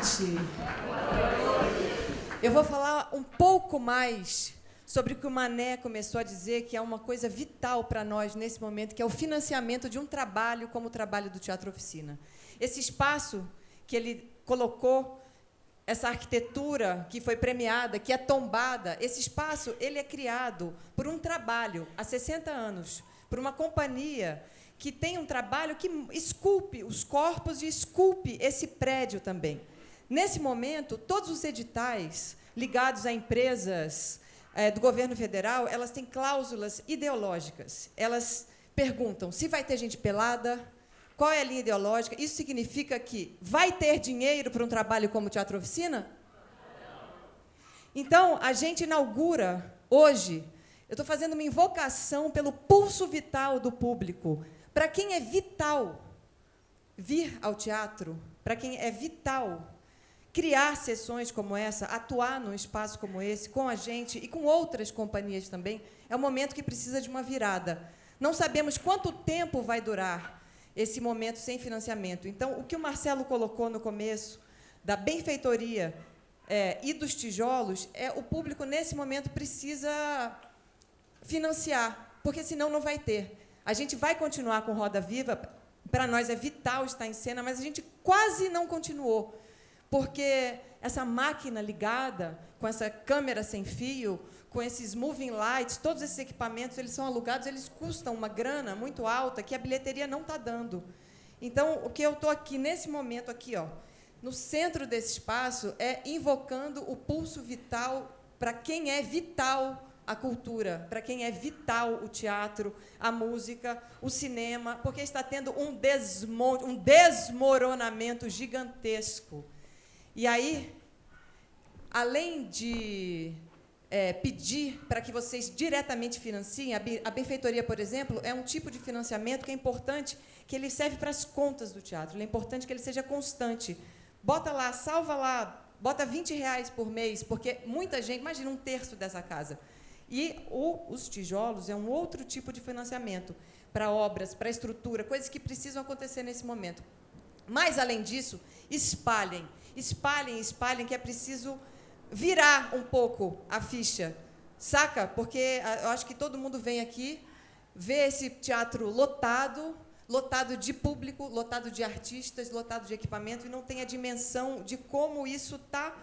noite. Eu vou falar um pouco mais sobre o que o Mané começou a dizer, que é uma coisa vital para nós nesse momento, que é o financiamento de um trabalho como o trabalho do Teatro Oficina. Esse espaço que ele colocou, essa arquitetura que foi premiada, que é tombada, esse espaço ele é criado por um trabalho há 60 anos, por uma companhia que tem um trabalho que esculpe os corpos e esculpe esse prédio também. Nesse momento, todos os editais ligados a empresas é, do governo federal, elas têm cláusulas ideológicas. Elas perguntam se vai ter gente pelada, qual é a linha ideológica. Isso significa que vai ter dinheiro para um trabalho como Teatro Oficina? Então, a gente inaugura hoje, eu estou fazendo uma invocação pelo pulso vital do público. Para quem é vital vir ao teatro, para quem é vital criar sessões como essa, atuar num espaço como esse, com a gente e com outras companhias também, é um momento que precisa de uma virada. Não sabemos quanto tempo vai durar esse momento sem financiamento. Então, o que o Marcelo colocou no começo, da benfeitoria é, e dos tijolos, é o público, nesse momento, precisa financiar, porque senão não vai ter. A gente vai continuar com Roda Viva, para nós é vital estar em cena, mas a gente quase não continuou porque essa máquina ligada, com essa câmera sem fio, com esses moving lights, todos esses equipamentos, eles são alugados, eles custam uma grana muito alta que a bilheteria não está dando. Então, o que eu estou aqui, nesse momento aqui, ó, no centro desse espaço, é invocando o pulso vital para quem é vital a cultura, para quem é vital o teatro, a música, o cinema, porque está tendo um, desmonte, um desmoronamento gigantesco. E aí, além de é, pedir para que vocês diretamente financiem, a benfeitoria, por exemplo, é um tipo de financiamento que é importante, que ele serve para as contas do teatro. É importante que ele seja constante. Bota lá, salva lá, bota 20 reais por mês, porque muita gente, imagina um terço dessa casa. E o, os tijolos é um outro tipo de financiamento para obras, para estrutura, coisas que precisam acontecer nesse momento. Mas, além disso, espalhem espalhem, espalhem, que é preciso virar um pouco a ficha, saca? Porque ah, eu acho que todo mundo vem aqui, vê esse teatro lotado, lotado de público, lotado de artistas, lotado de equipamento, e não tem a dimensão de como isso está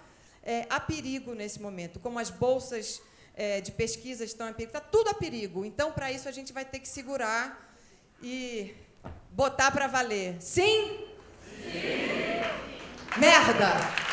é, a perigo nesse momento, como as bolsas é, de pesquisa estão a perigo, está tudo a perigo. Então, para isso, a gente vai ter que segurar e botar para valer. Sim? Sim! Merda!